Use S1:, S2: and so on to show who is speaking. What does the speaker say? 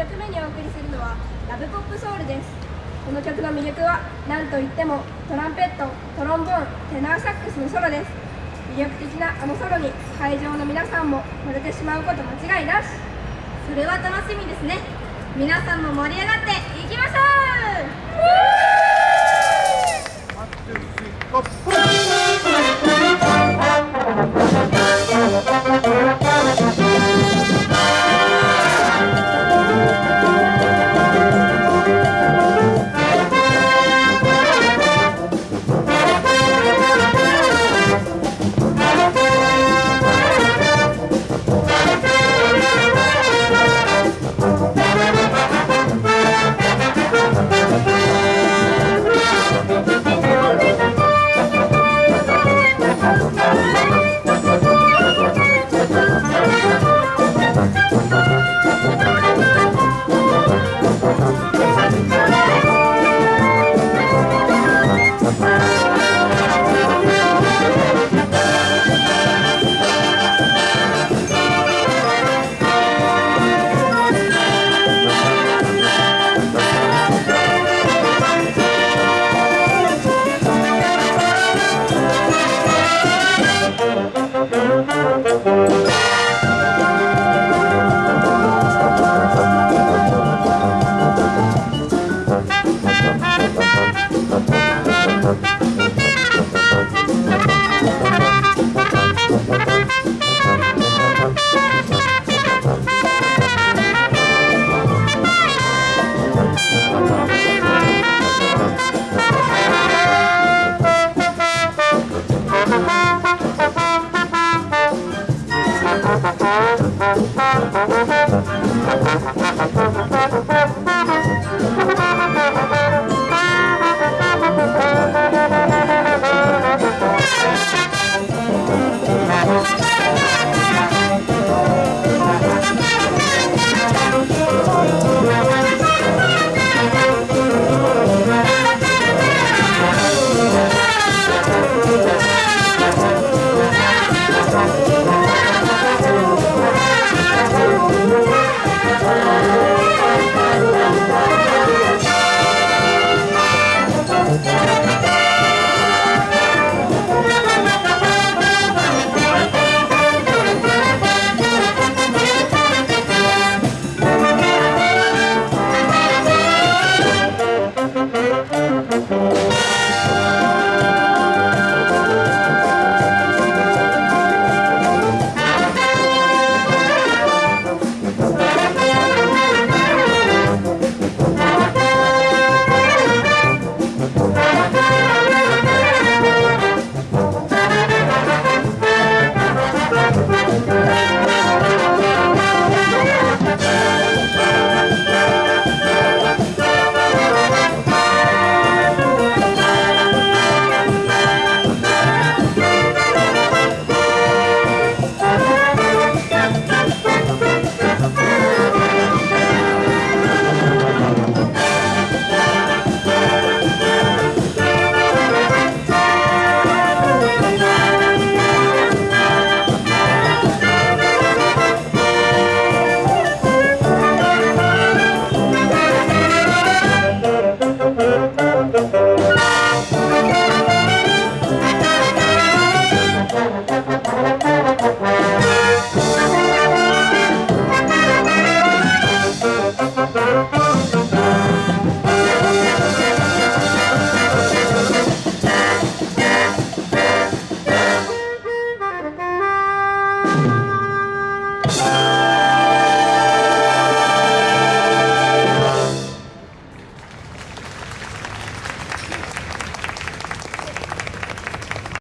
S1: 曲目にお送りするのはラブポップソウルです。この曲の魅力は何といってもトランペットトロンボーンテナーサックスのソロです。魅力的なあのソロに会場の皆さんも惚れてしまうこと間違いなし。
S2: それは楽しみですね。皆さんも盛り上がっていきましょう。